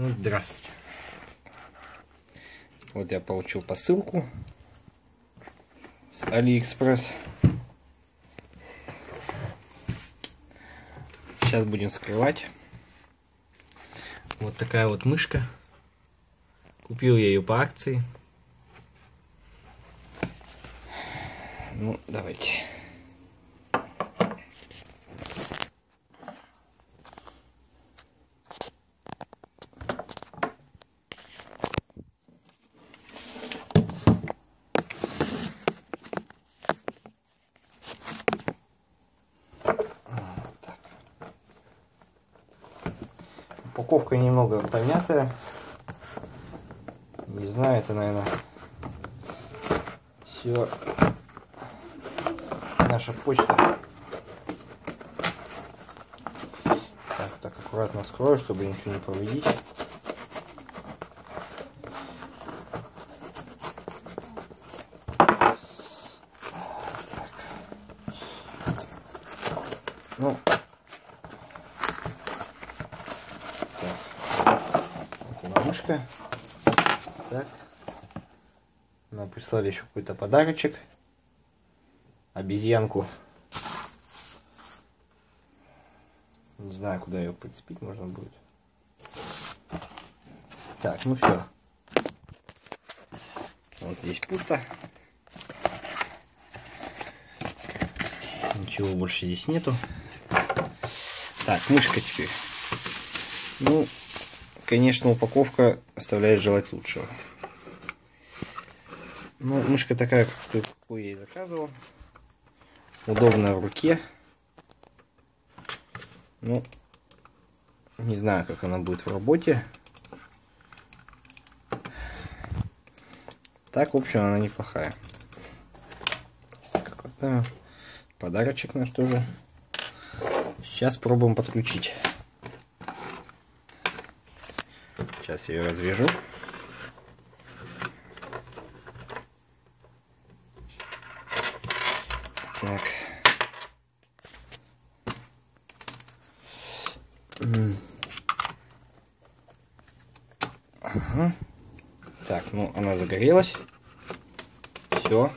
Ну, здравствуйте. Вот я получил посылку с Алиэкспресс. Сейчас будем вскрывать. Вот такая вот мышка. Купил я ее по акции. Ну, давайте. Упаковка немного помятая. Не знаю, это, наверное, все наша почта. Так, так аккуратно скрою, чтобы ничего не повредить. Ну, мышка. Так. Нам прислали еще какой-то подарочек. Обезьянку. Не знаю, куда ее прицепить можно будет. Так, ну все. Вот здесь пусто. Ничего больше здесь нету. Так, мышка теперь. Ну, конечно, упаковка оставляет желать лучшего. Ну, мышка такая, какую я и заказывал. Удобная в руке. Ну, не знаю, как она будет в работе. Так, в общем, она неплохая. Какой-то подарочек наш тоже. Сейчас пробуем подключить. Сейчас я ее развяжу. Так. Ага. Так, ну она загорелась. Все.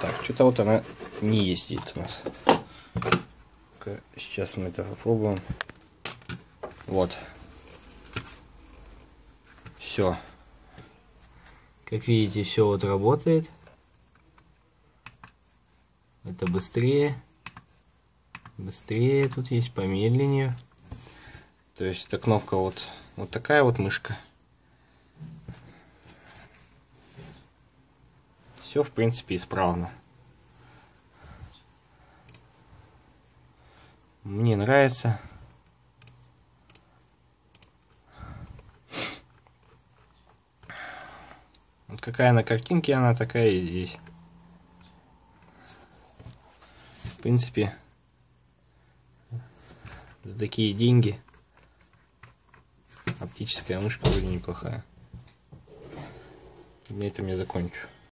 Так, что-то вот она не ездит у нас. Сейчас мы это попробуем. Вот. Все. Как видите, все вот работает. Это быстрее. Быстрее тут есть, помедленнее. То есть эта кнопка вот, вот такая вот мышка. Все, в принципе, исправно. Мне нравится. Вот какая на картинке, она такая и здесь. В принципе, за такие деньги оптическая мышка вроде неплохая. На этом я закончу.